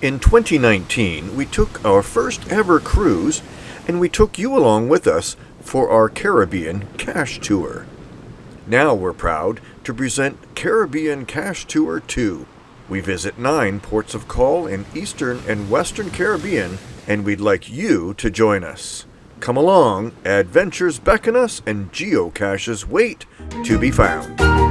In 2019, we took our first ever cruise, and we took you along with us for our Caribbean Cash Tour. Now we're proud to present Caribbean Cash Tour 2. We visit nine ports of call in Eastern and Western Caribbean, and we'd like you to join us. Come along, adventures beckon us, and geocaches wait to be found.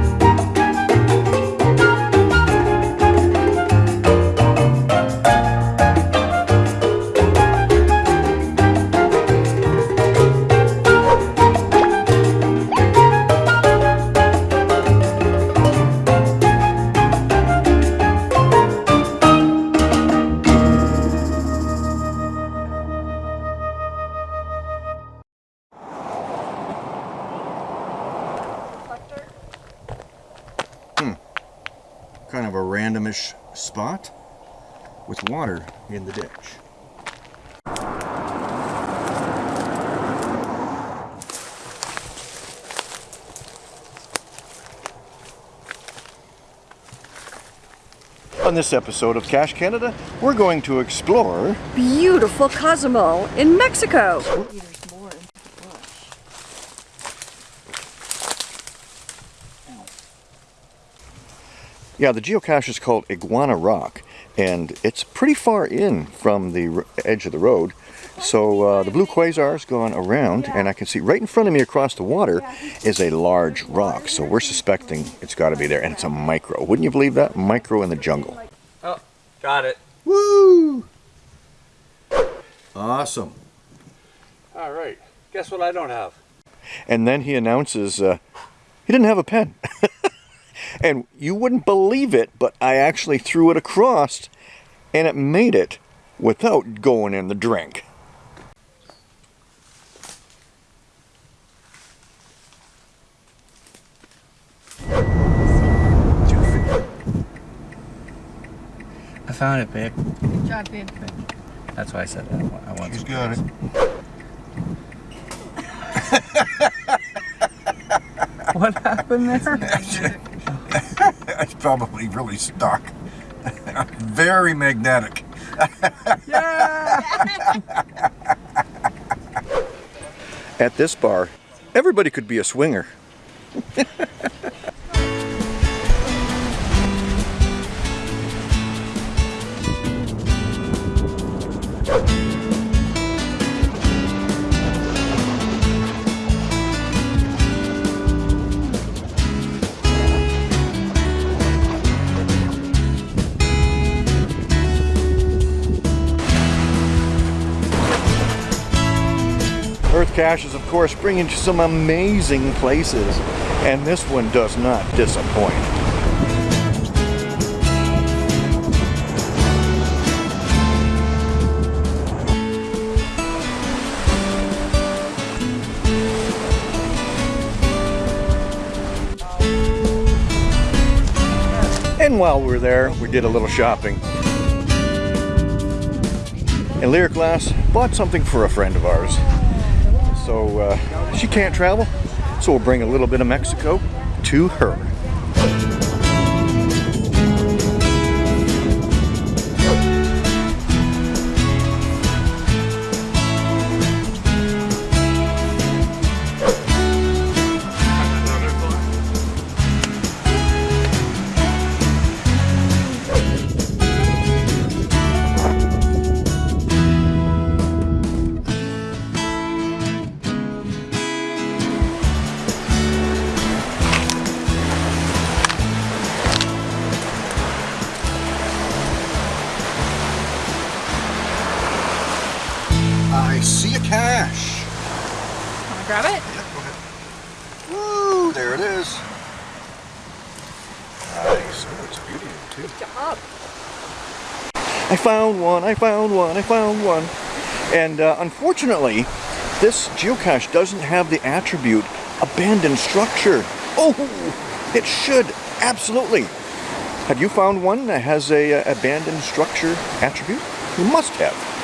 Kind of a randomish spot with water in the ditch. On this episode of Cache Canada, we're going to explore beautiful Cozumel in Mexico. Yeah, the geocache is called Iguana Rock, and it's pretty far in from the edge of the road. So uh, the blue quasar's gone around, and I can see right in front of me across the water is a large rock. So we're suspecting it's got to be there, and it's a micro. Wouldn't you believe that? Micro in the jungle. Oh, got it. Woo! Awesome. All right. Guess what I don't have? And then he announces uh, he didn't have a pen. And you wouldn't believe it, but I actually threw it across and it made it without going in the drink. I found it, babe. Good job, babe. That's why I said that. I want She's some got it. What happened there? Probably really stuck. Very magnetic. At this bar, everybody could be a swinger. Earth caches, of course, bring you to some amazing places, and this one does not disappoint. And while we were there, we did a little shopping. And Lyric Glass bought something for a friend of ours. So uh, she can't travel, so we'll bring a little bit of Mexico to her. Woo, there it is. Nice. Oh, it's a beauty too. Good job. I found one, I found one, I found one. And uh, unfortunately, this geocache doesn't have the attribute abandoned structure. Oh, it should, absolutely. Have you found one that has a uh, abandoned structure attribute? You must have.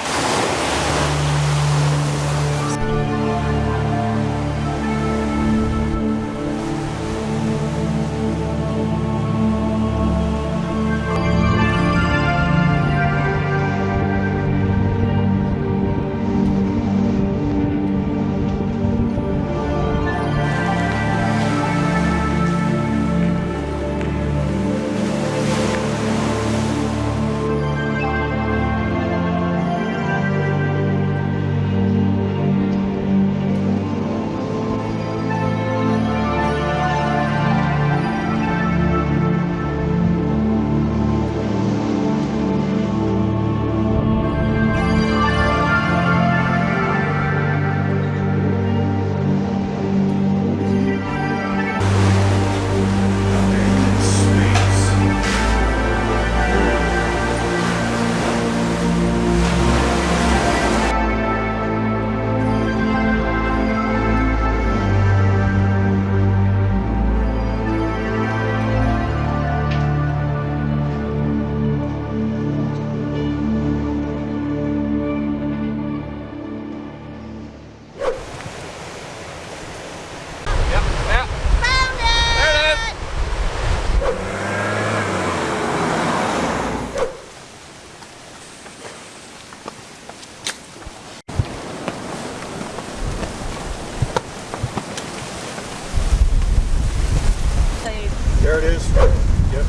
There it is. Yep.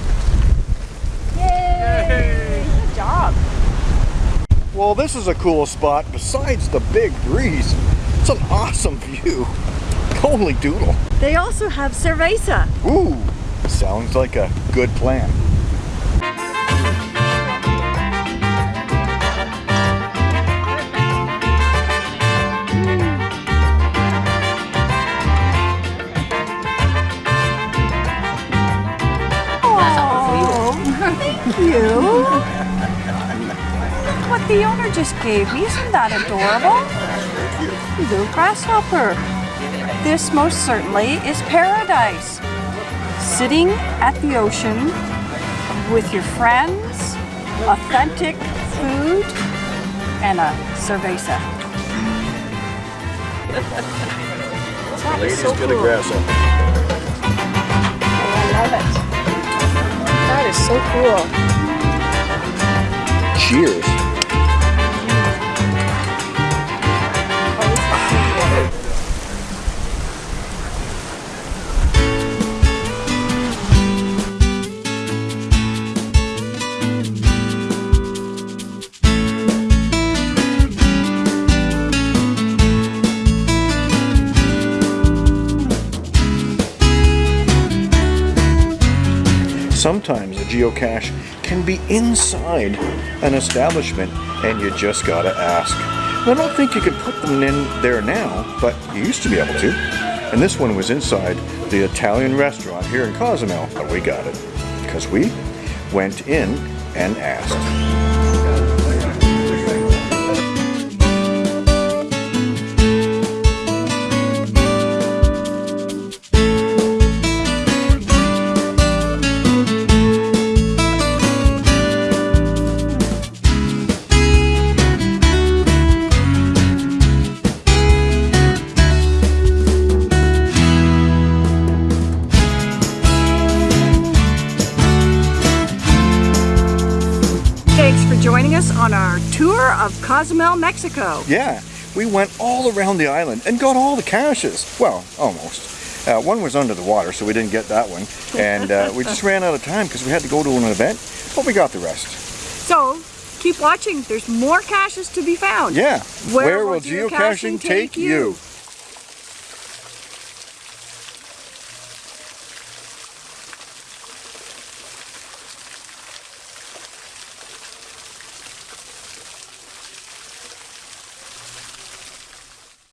Yay! Yay. Good job. Well, this is a cool spot besides the big breeze. It's an awesome view. Holy doodle. They also have cerveza. Ooh, sounds like a good plan. You. What the owner just gave me, isn't that adorable? Little grasshopper. This most certainly is paradise. Sitting at the ocean with your friends, authentic food, and a cerveza. That is so get a cool. grasshopper. Oh, I love it. That is so cool. Cheers. Sometimes a geocache can be inside an establishment and you just gotta ask. I don't think you can put them in there now, but you used to be able to. And this one was inside the Italian restaurant here in Cozumel, but we got it because we went in and asked. For joining us on our tour of Cozumel, Mexico. Yeah, we went all around the island and got all the caches. Well, almost. Uh, one was under the water, so we didn't get that one. And uh, we just ran out of time because we had to go to an event, but we got the rest. So keep watching. There's more caches to be found. Yeah. Where will geocaching take you?